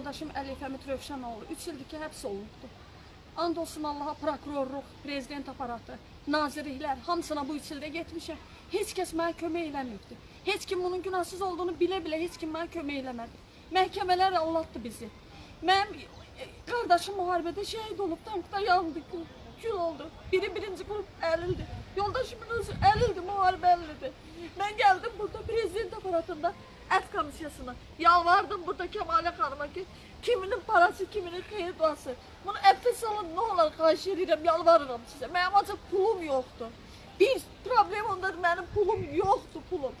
yoldaşım Əlif Həmid Rövşənoğlu 3 ildir ki, həbs olunubdu. And olsun Allaha prokurorluq, prezident aparatı, nazirliklər hamısına bu 3 ildə getmişəm. Heç kəs mənə kömək eləməyibdi. Heç kim bunun günahsız olduğunu bilə-bilə heç kim mənə kömək eləmədi. Məhkəmələr allatdı bizi. Mənim e, qardaşım müharibədə şəhid olub, tankda yandı, kül oldu. Biri birinci qrup əlildi. Yoldaşımın özü əlildi, müharibə əlildi. Mən gəldim burada prezident aparatında ət komissiyasına. Yalvardım burada Kəmalə xanıma ki, kiminin parası, kiminin xeyir duası. Bunu əfəs alın, nə olar xahiş edirəm, yalvarıram sizə. Mənim ancaq pulum yoxdur. Bir problem ondadır, mənim pulum yoxdur, pulum.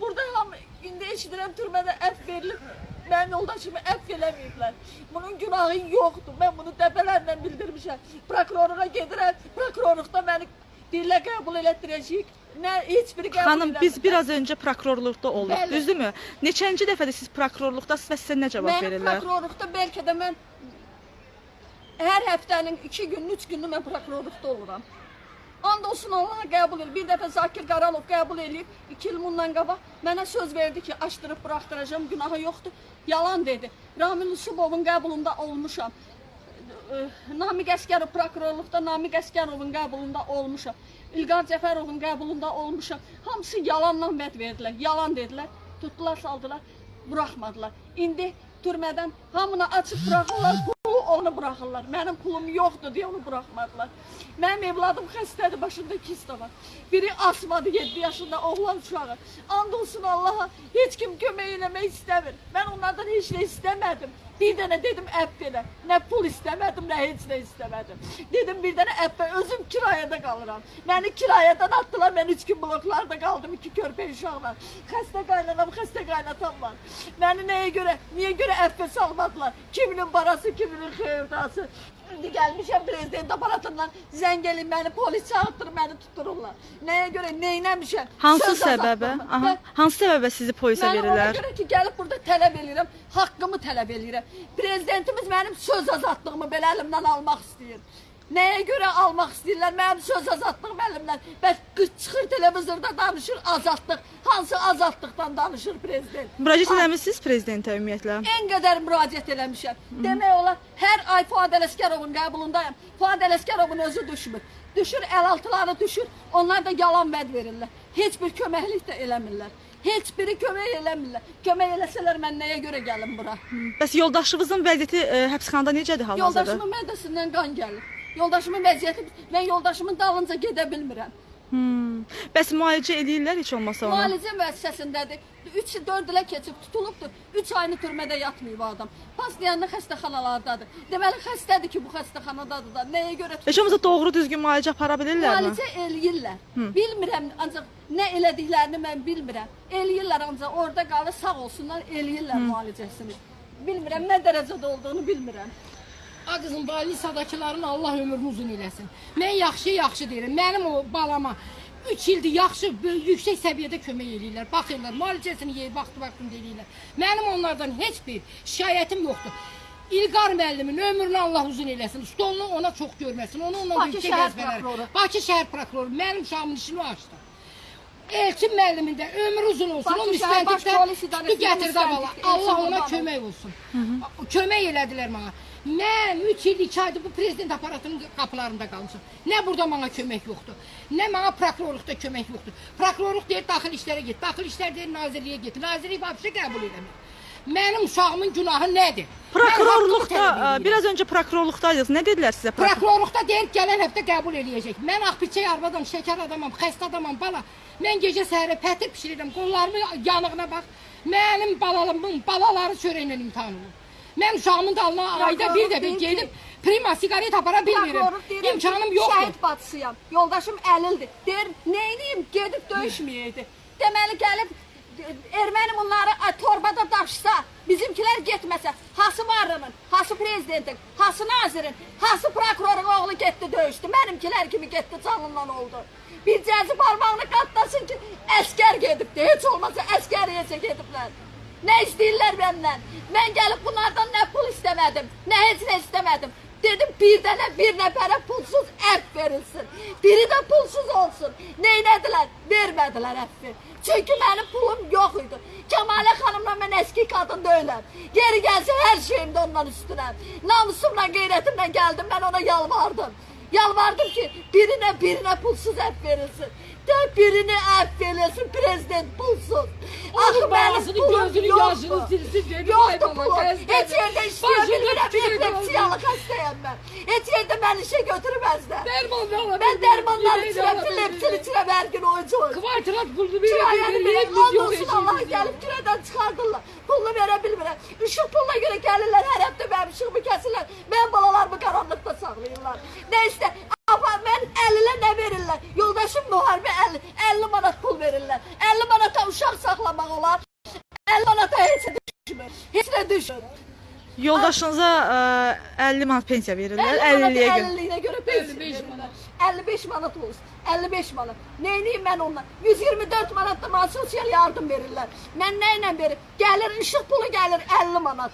Burada hamı, indi eşidirəm türmədə əff verilir. Mənim yoldaşımı əff eləməyiblər. Bunun günahı yoxdur. Mən bunu dəfələrlə bildirmişəm. Prokurora gedirəm, prokurorluqda məni dillə qəbul elətdirəcəyik. Nə heç biri qəbul Xanım, biz eləmir. biraz öncə prokurorluqda olduq, Bəli. düzdürmü? Neçənci dəfədir siz prokurorluqdasınız və sizə nə cavab Mən verirlər? prokurorluqda bəlkə də mən hər həftənin 2 gününü, 3 gününü mən prokurorluqda oluram. And olsun Allaha qəbul edir. Bir dəfə Zakir Qaralov qəbul eləyib, 2 il bundan qabaq mənə söz verdi ki, açdırıb buraxdıracağam, günahı yoxdur. Yalan dedi. Ramil Usubovun qəbulunda olmuşam. Namiq Əskərov prokurorluqda Namiq Əskərovun qəbulunda olmuşam. İlqar Cəfərovun qəbulunda olmuşam. Hamısı yalanla vəd verdilər. Yalan dedilər. Tutdular, saldılar, buraxmadılar. İndi türmədən hamını açıb buraxırlar, pulu onu buraxırlar. Mənim pulum yoxdur deyə onu buraxmadılar. Mənim evladım xəstədir, başında kista var. Biri asmadı 7 yaşında oğlan uşağı. And olsun Allaha, heç kim kömək eləmək istəmir. Mən onlardan heç nə istəmədim. Bir dənə dedim əpp elə. Nə pul istəmədim, nə heç nə istəmədim. Dedim bir dənə əppə özüm kirayədə qalıram. Məni kirayədən atdılar, mən 3 gün bloklarda qaldım, iki körpə uşaqla. Xəstə qaynanam, xəstə qaynatam var. Məni nəyə görə, niyə görə əppə salmadılar? Kiminin parası, kiminin xeyrdası. İndi gəlmişəm prezident aparatından zəng elin məni polis çağırtdır, məni tutururlar. Nəyə görə, neynəmişəm? Hansı Söz səbəbə? Aha, hansı səbəbə sizi polisə Mən ona verirlər? görə ki, gəlib burada tələb eləyirəm, haqqımı tələb eləyirəm. Prezidentimiz mənim söz azadlığımı belə əlimdən almaq istəyir. Nəyə görə almaq istəyirlər mənim söz azadlığım əlimdən? Bəs qız çıxır televizorda danışır azadlıq. Hansı azadlıqdan danışır prezident? Müraciət eləmisiniz prezidentə ümumiyyətlə? En qədər müraciət eləmişəm. Demək olar, hər ay Fuad Ələsgərovun qəbulundayam. Fuad Ələsgərovun özü düşmür. Düşür, əlaltıları düşür. Onlar da yalan vəd verirlər. Heç bir köməklik də eləmirlər. Heç biri kömək eləmirlər. Kömək eləsələr mən nəyə görə gəlim bura? Bəs yoldaşınızın vəziyyəti e, həbsxanada necədir hal-hazırda? Yoldaşımın mədəsindən qan gəlir. Yoldaşımın vəziyyəti, mən yoldaşımın dalınca gedə bilmirəm. Hmm. Bəs müalicə eləyirlər heç olmasa onu? Müalicə müəssisəsindədir. 3-4 ilə keçib tutulubdur. 3 ayını türmədə yatmayıb adam. Pastiyanlı xəstəxanalardadır. Deməli xəstədir ki, bu xəstəxanadadır da. Nəyə görə Heç olmasa doğru düzgün müalicə apara bilirlərmi? Müalicə eləyirlər. Bilmirəm, ancaq nə elədiklərini mən bilmirəm. Eləyirlər ancaq orada qalır, sağ olsunlar, eləyirlər müalicəsini. Bilmirəm nə dərəcədə olduğunu bilmirəm. A qızım, balisadakıların Allah ömrünü uzun eləsin. Mən yaxşı-yaxşı deyirəm. Mənim o balama 3 ildir yaxşı, yüksək səviyyədə kömək eləyirlər. Baxırlar, müalicəsini yeyir, vaxtı-vaxtında eləyirlər. Mənim onlardan heç bir şikayətim yoxdur. İlqar müəllimin ömrünü Allah uzun eləsin. Stolunu ona çox görməsin. Onu şəhər vəzifələr. prokuroru. Bakı şəhər prokuroru mənim uşağımın işini açdı. Elçin müəllimin də ömrü uzun olsun. Bakı o polis tutdu gətirdi müstəntiq vala. Elçin Allah ona kömək olsun. Kömək elədilər mənə. Mən 3 il 2 aydır bu prezident aparatının qapılarında qalmışam. Nə burada mənə kömək yoxdur, nə mənə prokurorluqda kömək yoxdur. Prokurorluq deyir daxil işlərə get, daxil işlər deyir nazirliyə get. Nazirlik vəbsə qəbul eləmir. Mənim uşağımın günahı nədir? Prokurorluqda, e, biraz öncə prokurorluqdaydınız. Nə dedilər sizə? Prokuror... Prokurorluqda deyir gələn həftə qəbul eləyəcək. Mən axpiçək arvadım, şəkər adamam, xəstə adamam, bala. Mən gecə səhərə pətir bişirirəm, qollarımın yanığına bax. Mənim balalarımın balaları çörəklə imtahan olur. Mən uşağımın dalına ayda bir dəfə gedib prima siqaret apara bilmirəm. İmkanım yoxdur. Şəhid bacısıyam. Yoldaşım əlildir. Deyir, neyniyim? Gedib döyüşməyəydi. Deməli gəlib erməni bunları torbada daşsa, bizimkilər getməsə, hası varının, hası prezidentin, hası nazirin, hası prokurorun oğlu getdi döyüşdü. Mənimkilər kimi getdi canından oldu. Bir cəzi parmağını qatlasın ki, əskər gedibdi. Heç olmasa əskəriyəcə gediblər. Nə istəyirlər məndən? Mən gəlib bunlardan nə pul istəmədim, nə heç nə istəmədim. Dedim bir dənə bir nəfərə pulsuz əff verilsin. Biri də pulsuz olsun. Neynədilər? Vermədilər əffi. Çünki mənim pulum yox idi. Kəmalə xanımla mən eski qadın deyiləm. Yeri gəlsə hər şeyim də ondan üstünəm. Namusumla, qeyrətimlə gəldim, mən ona yalvardım. Yalvardım ki, birinə birinə pulsuz əff verilsin. De birini əff verilsin, prezident pulsuz. Axı Onun mənim bağısını, pulum gözünü, yaşını yoxdur. silsin, dedi, Yoxdur ay bala, pulum. xəstədir. Heç yerdə bilmirəm, edə epilepsiyalı xəstəyəm mən. Heç yerdə məni işə götürməzlər. Ben dermanlar bilmiyorum, içirəm, bilmiyorum. içirəm hər gün oyuncu oyuncu. Kvartirat pulunu verib, biz yok olsun Allah gəlib kiradan çıxardırlar. Pulunu verə bilmirəm. Işıq pulla görə gəlirlər, hər həftə mənim işığımı kəsirlər. Mən balalarımı qaranlıqda saxlayırlar. Nə istə, Apa mən 50-lə nə verirlər? Yoldaşım müharibə 50, 50 manat pul verirlər. 50 manata uşaq saxlamaq olar. 50 manata heç düşmür. Heç nə düşmür. Yoldaşınıza ə, 50 manat pensiya verirlər, 50 manat 50-liyə görə. 50-liyinə görə pensiya 55 verirlər. 55 manat olsun. 55 manat. Neyniyim mən ondan? 124 manat da mənə sosial yardım verirlər. Mən nə ilə verim? Gəlir işıq pulu gəlir 50 manat.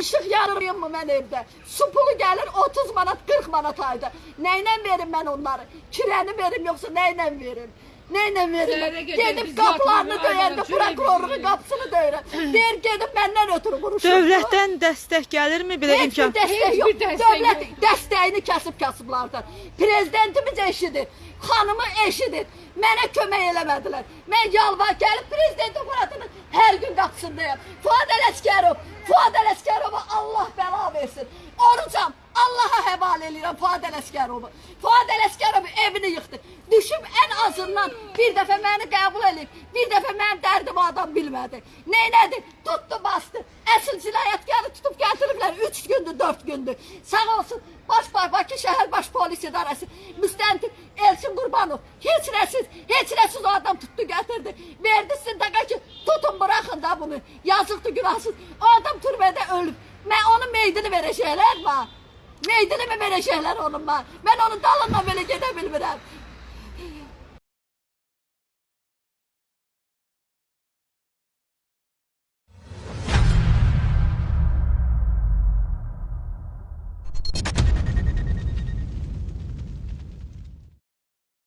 İşıq yanırıyım mı mən evdə? Su pulu gəlir 30 manat, 40 manat ayda. Nə ilə verim mən onları? Kirəni verim yoxsa nə ilə verim? Nə ilə verim? Səhərə qədər Gedib qapılarını döyəndə prokurorluğun qapısını döyürəm. Deyir gedib məndən ötürü vuruşur. Dövlətdən dəstək gəlirmi belə Heç bir imkan? dəstək Heç yox. bir dəstək Dövlət yox. dəstəyini kəsib kasıblardan. Prezidentimiz eşidir, xanımı eşidir. Mənə kömək eləmədilər. Mən yalvar gəlib prezident aparatının hər gün qapısındayam. Fuad Ələskərov, Fuad Ələskərova Allah bəla versin. Orucam, Allaha həvalə edirəm Fuad Ələskərovu. Fuad Ələskərov evini yıxdı. Düşüb azından bir dəfə məni qəbul edib, bir dəfə mənim dərdimi adam bilmədi. Neynədi? Tutdu, bastı. Əsl cinayətkarı tutub gətiriblər 3 gündür, 4 gündür. Sağ olsun Baş Bakı şəhər baş polis idarəsi müstəntiq Elçin Qurbanov heç nəsiz, heç nəsiz o adam tutdu gətirdi. Verdi sindaqa ki, tutun buraxın da bunu. Yazıqdır, günahsız. O adam türmədə ölüb. Mən onun meydini verəcəklər mən. Meydini mi verəcəklər onun mən? Mən onun dalından belə gedə bilmirəm.